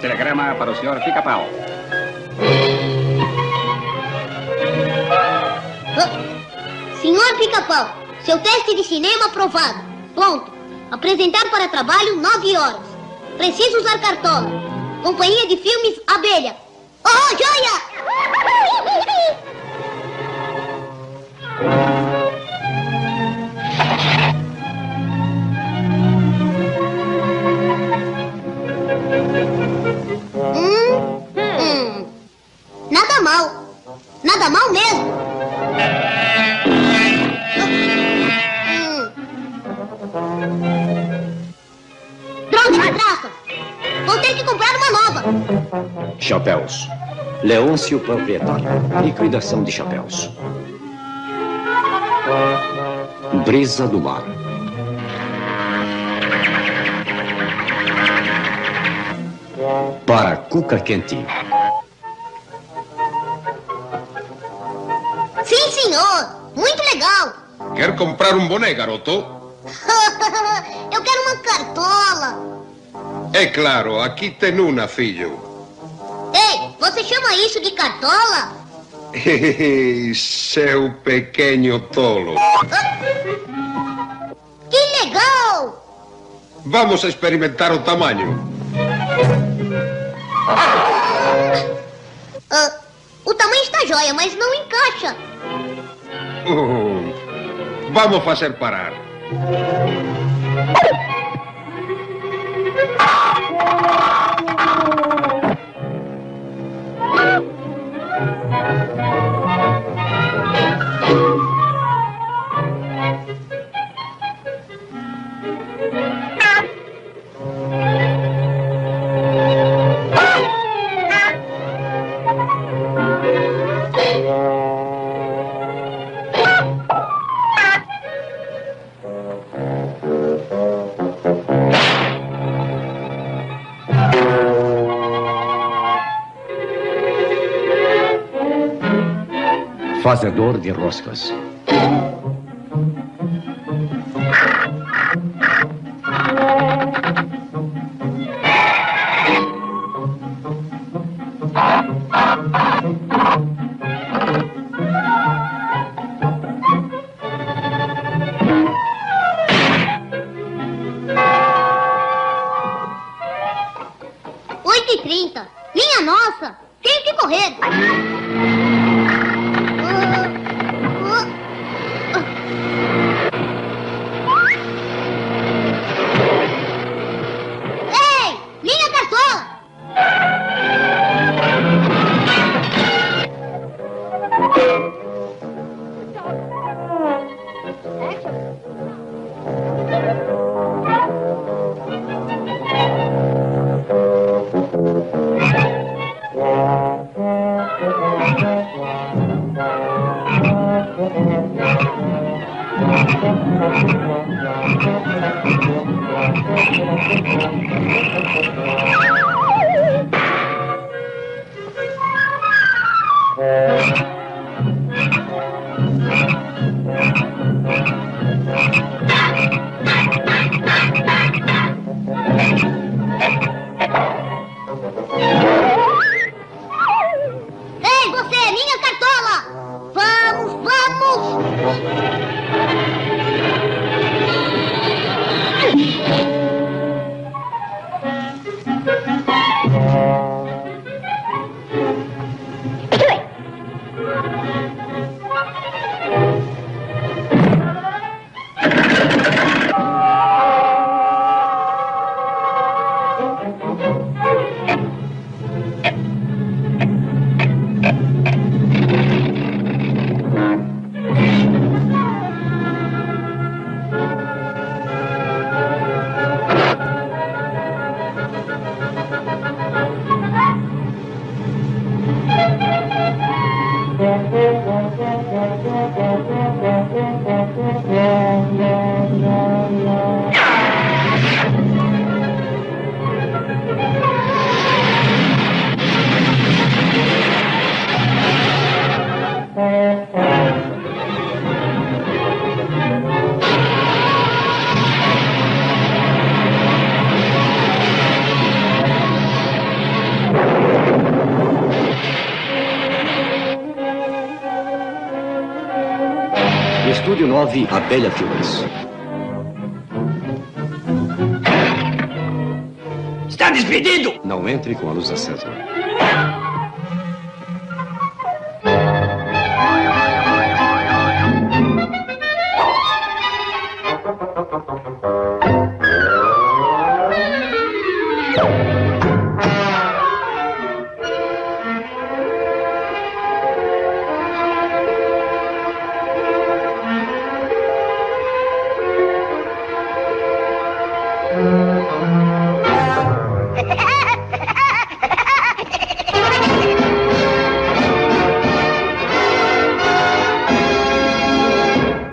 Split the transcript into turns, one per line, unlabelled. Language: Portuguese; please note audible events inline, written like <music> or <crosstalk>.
para o senhor Pica-Pau.
Senhor Pica-Pau, seu teste de cinema aprovado. Pronto. Apresentar para trabalho nove horas. Preciso usar cartola. Companhia de filmes Abelha. Oh, joia! <laughs> Vou ter que comprar uma nova.
Chapéus. Leôncio proprietário. Liquidação de chapéus. Brisa do mar. Para Cuca Quentinho.
Quer comprar um boné, garoto? <laughs>
Eu quero uma cartola.
É claro, aqui tem uma, filho.
Ei, você chama isso de cartola? <laughs>
Seu pequeno tolo. <laughs>
Que legal!
Vamos experimentar o tamanho.
Uh, <laughs> o tamanho está jóia, mas não encaixa.
Uh, Vamos fazer parar.
Fazedor de roscas.
Oito e trinta. Minha nossa! Tenho que correr. Thank you. Yeah.
Estúdio 9, Abelha Filmes.
Está despedido!
Não entre com a luz acesa. Música